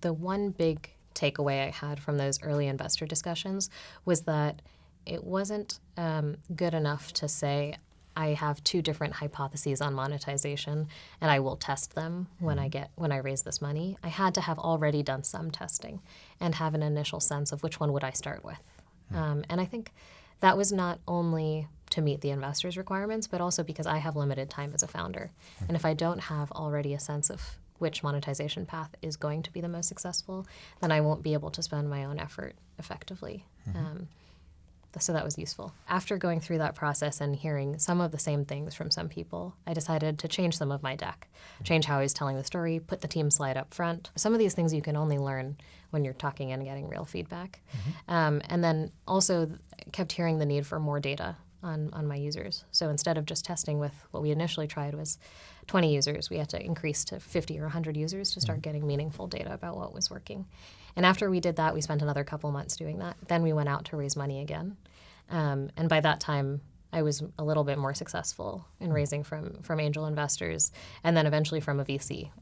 the one big takeaway I had from those early investor discussions was that it wasn't um, good enough to say, I have two different hypotheses on monetization and I will test them when I get when I raise this money. I had to have already done some testing and have an initial sense of which one would I start with. Um, and I think that was not only to meet the investors' requirements, but also because I have limited time as a founder. And if I don't have already a sense of which monetization path is going to be the most successful, then I won't be able to spend my own effort effectively. Um, so that was useful. After going through that process and hearing some of the same things from some people, I decided to change some of my deck, change how I was telling the story, put the team slide up front. Some of these things you can only learn when you're talking and getting real feedback. Um, and then also kept hearing the need for more data on, on my users. So instead of just testing with what we initially tried was 20 users, we had to increase to 50 or 100 users to start getting meaningful data about what was working. And after we did that, we spent another couple months doing that. Then we went out to raise money again. Um, and by that time, I was a little bit more successful in raising from from angel investors, and then eventually from a VC.